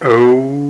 Oh.